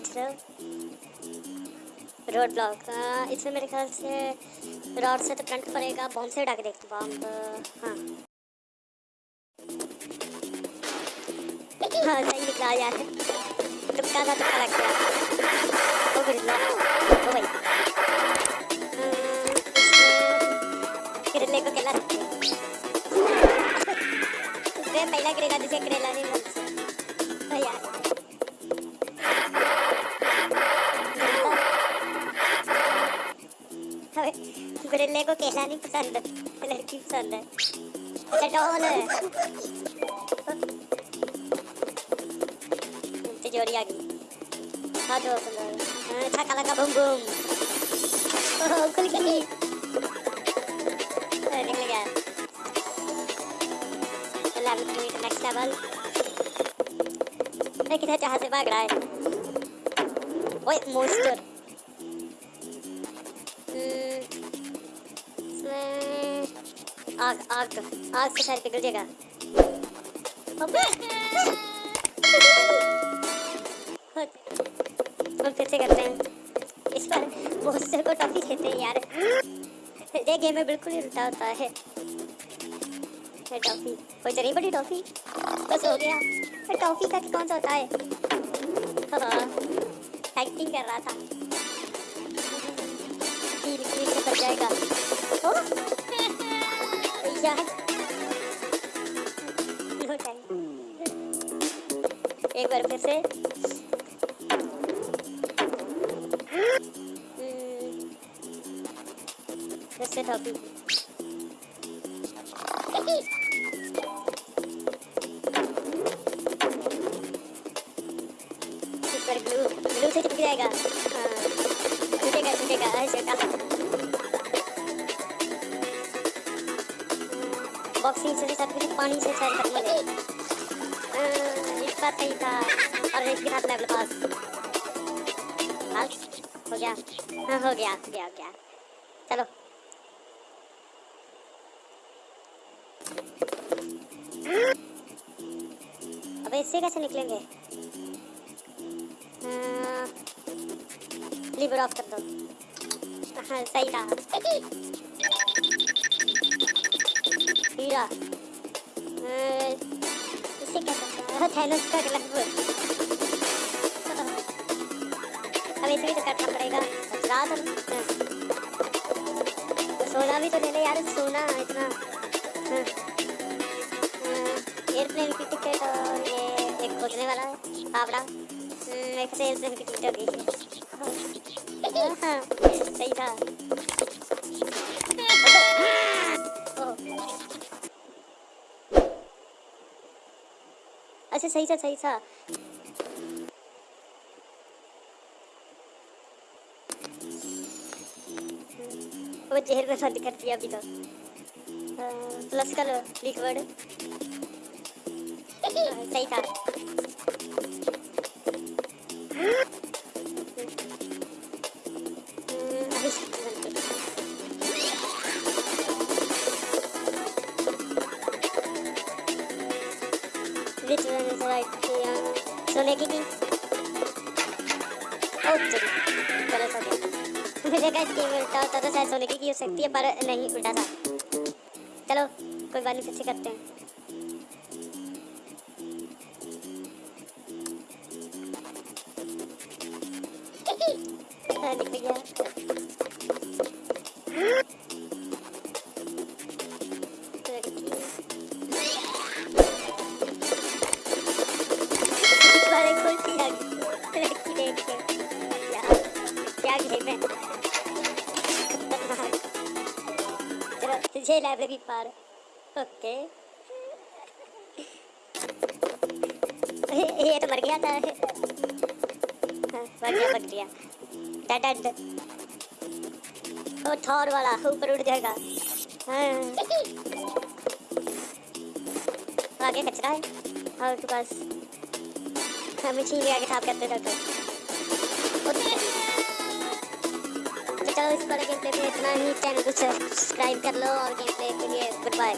सोच रहे हो रोड ब्लॉक इसमें मेरे ख्याल से रॉड से तो करंट पड़ेगा बॉम्ब से उठा के देखते बॉम्ब तो, हाँ। हाँ सही निकला यार। तुक्का था तुक्का लग गया। ओ, भाई। करेले को केला नहीं पसंद। लड़की पसंद है। चटोल जोड़ी आ गई। हाँ दो हाँ। छक्का लगा बूम बूम खुल गई निकल गया। नेक्स्ट लेवल किधर जहाँ से भाग रहा है? ओए मोस्टर आग आग आग से शायद पिघल जाएगा हम फिर से करते हैं। इस पर मोस्टर को टॉफी देते हैं यार। ये गेम में बिल्कुल ही उल्टा होता है। टॉफी। कोई चली बड़ी टॉफी? बस हो गया। टॉफी का कौन सा होता है? हाँ। एक्टिंग कर रहा था। जाएगा। ओ! एक बार फिर से। फिर से टॉपी ग्लू ग्लू से चिपक जाएगा। हाँ। छूटेगा छूटेगा बॉक्सिंग से सब कुछ पानी से हो जाए इस बात सही था। और रेस के साथ लेवल पास। हो गया। हाँ हो गया हो गया हो गया। चलो। अब इससे कैसे निकलेंगे? लीवर ऑफ़ कर दो। हाँ सही था क्या का ग्लव अब इसे भी तो करना पड़ेगा। रात सोना भी तो ले ले यार, सोना इतना। एयरप्लेन की टिकट और ये एक खोजने वाला है फावड़ा एक से एयरप्लेन की टिकट हो हाँ सही था। अच्छा सही छ सही छ वो चेहरे को सर्च करती दिया अभी तो प्लस का लो लिखवर्ड सही था सोने की थी मुझे क्या स्कीम उल्टा होता तो शायद सोने की हो सकती है पर नहीं उल्टा था चलो कोई बात नहीं फिर करते हैं, निकल गया। तुझे लाइब्रेरी पार ओके ये तो मर गया था। हाँ, मर गया मर गया। डेड ओ थॉर वाला ऊपर उड़ जाएगा। हाँ। आगे कचरा है। और तो बस। हमें छीन आगे साफ़ करते रहते तो इस पर गेम प्ले इतना ही। चैनल को सब्सक्राइब कर लो और गेम प्ले के लिए गुड बाय